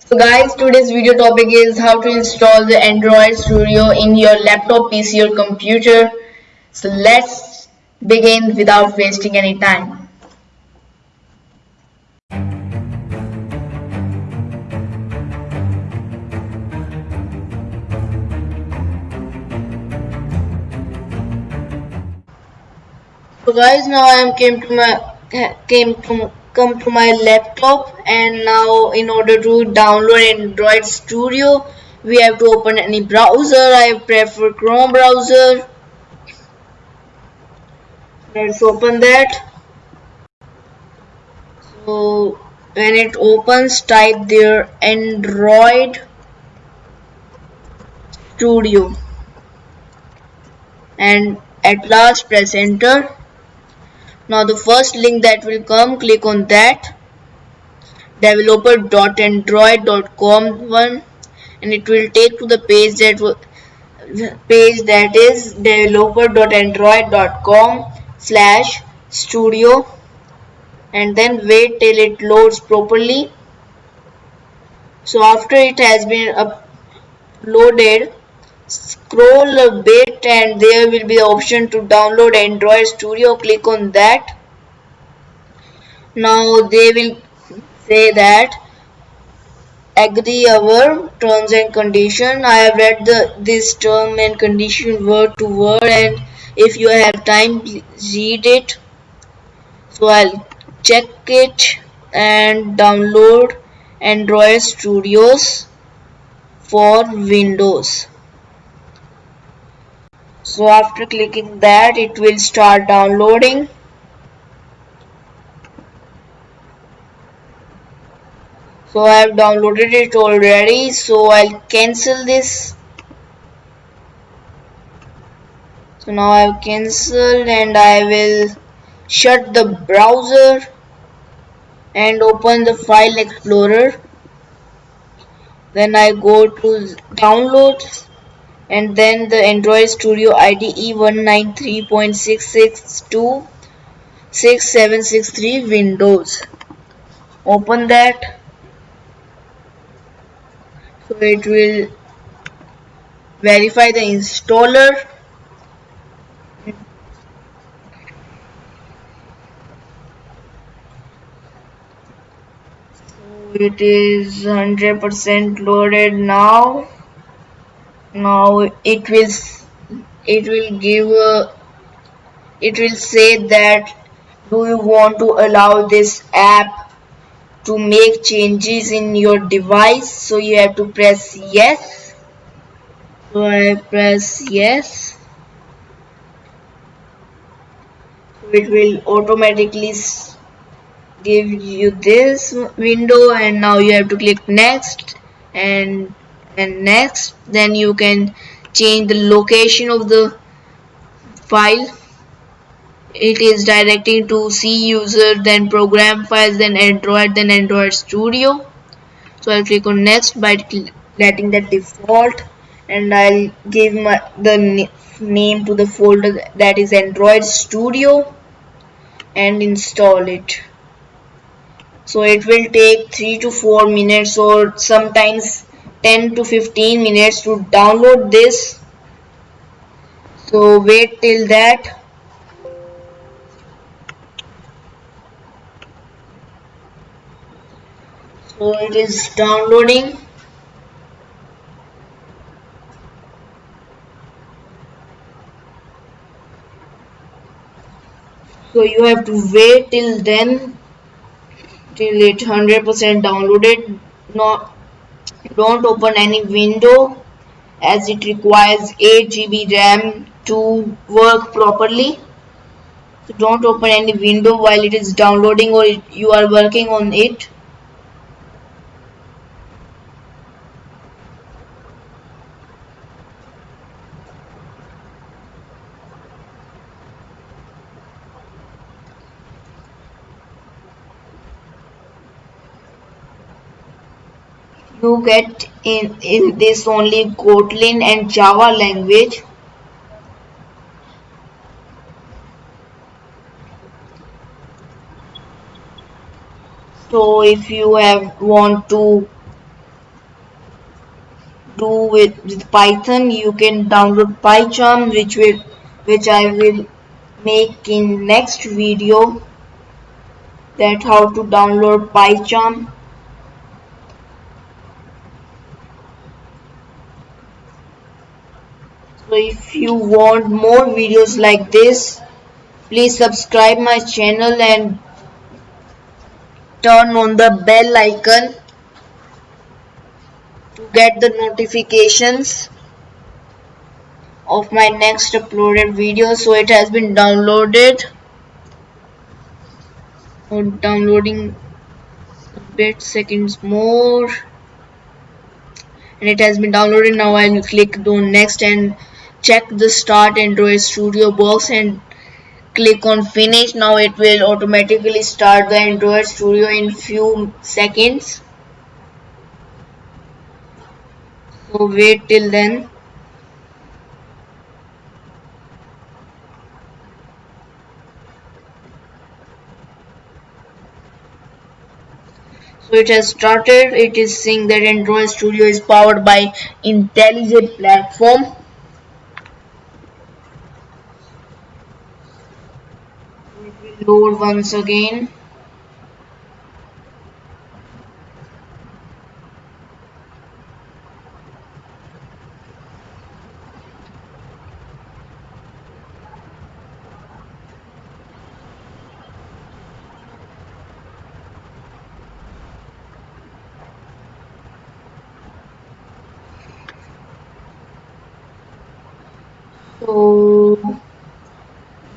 So guys, today's video topic is how to install the Android Studio in your laptop, PC or computer. So let's begin without wasting any time. So guys, now I am came to my came to come to my laptop and now in order to download Android Studio we have to open any browser. I prefer Chrome browser. Let's open that. So when it opens type there Android Studio. And at last press enter now the first link that will come click on that. Developer.android.com one. And it will take to the page that page that is developer.android.com slash studio. And then wait till it loads properly. So after it has been uploaded scroll a bit and there will be the option to download Android Studio. Click on that. Now they will say that agree our terms and condition. I have read the this term and condition word to word and if you have time read it. So I'll check it and download Android Studios for Windows so after clicking that it will start downloading. So I have downloaded it already. So I'll cancel this. So now I have cancelled and I will shut the browser and open the file explorer. Then I go to downloads and then the Android Studio IDE 193.662.6763 Windows. Open that. So it will verify the installer. So it is 100% loaded now now it will it will give a, it will say that do you want to allow this app to make changes in your device? So you have to press yes. So I press yes. It will automatically give you this window and now you have to click next and and next then you can change the location of the file. It is directing to C user then program files then Android then Android Studio. So I'll click on next by letting that default and I'll give my the name to the folder that is Android Studio and install it. So it will take 3 to 4 minutes or sometimes 10 to 15 minutes to download this. So wait till that. So it is downloading. So you have to wait till then till it 100% downloaded. Not don't open any window as it requires 8 GB RAM to work properly. So don't open any window while it is downloading or you are working on it you get in, in this only Kotlin and Java language? So if you have want to do with, with Python you can download PyCharm which will which I will make in next video that how to download PyCharm if you want more videos like this please subscribe my channel and turn on the bell icon to get the notifications of my next uploaded video. So it has been downloaded. Or downloading a bit seconds more. And it has been downloaded. Now I'll click on next and check the start Android Studio box and click on finish. Now it will automatically start the Android Studio in few seconds. So wait till then. So it has started. It is saying that android studio is powered by IntelliJ platform it will load once again. So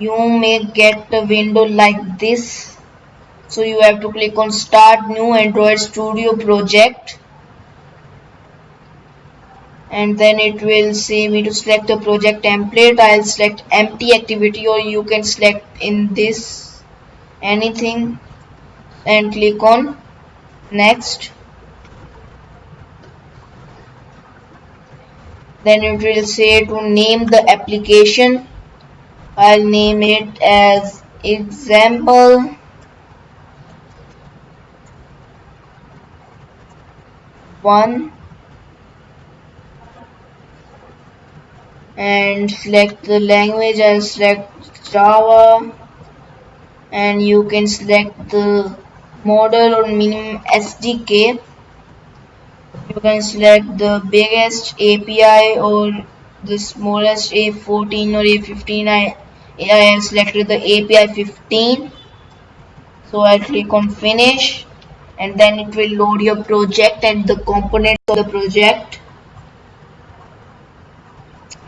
you may get a window like this. So you have to click on start new android studio project. And then it will say me to select the project template. I'll select empty activity or you can select in this anything and click on next. Then it will say to name the application I'll name it as example. One. And select the language I'll select Java. And you can select the model or minimum SDK you can select the biggest API or the smallest A14 or A15 I, I have selected the API 15 so I click on finish and then it will load your project and the components of the project.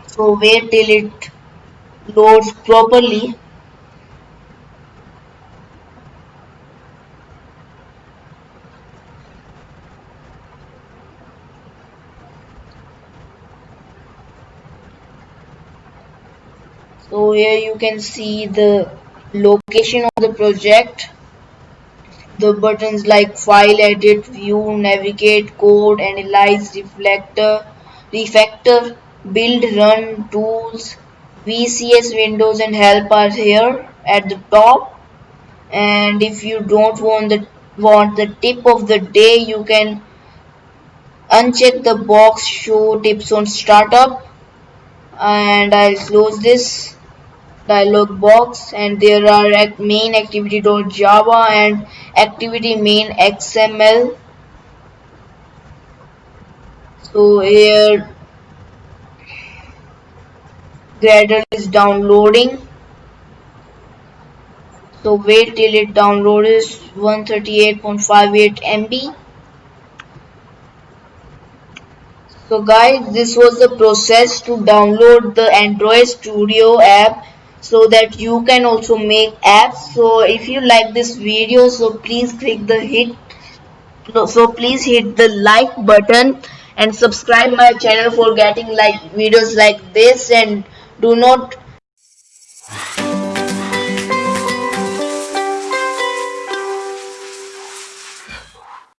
So wait till it loads properly so here you can see the location of the project. The buttons like file edit view navigate code analyze reflector refactor build run tools vcs windows and help are here at the top. And if you don't want the want the tip of the day you can uncheck the box show tips on startup. And I'll close this dialog box and there are main activity.java and activity main xml so here Gradle is downloading. So wait till it downloads 138.58 MB so guys this was the process to download the Android Studio app so that you can also make apps. So if you like this video so please click the hit so please hit the like button and subscribe my channel for getting like videos like this. And do not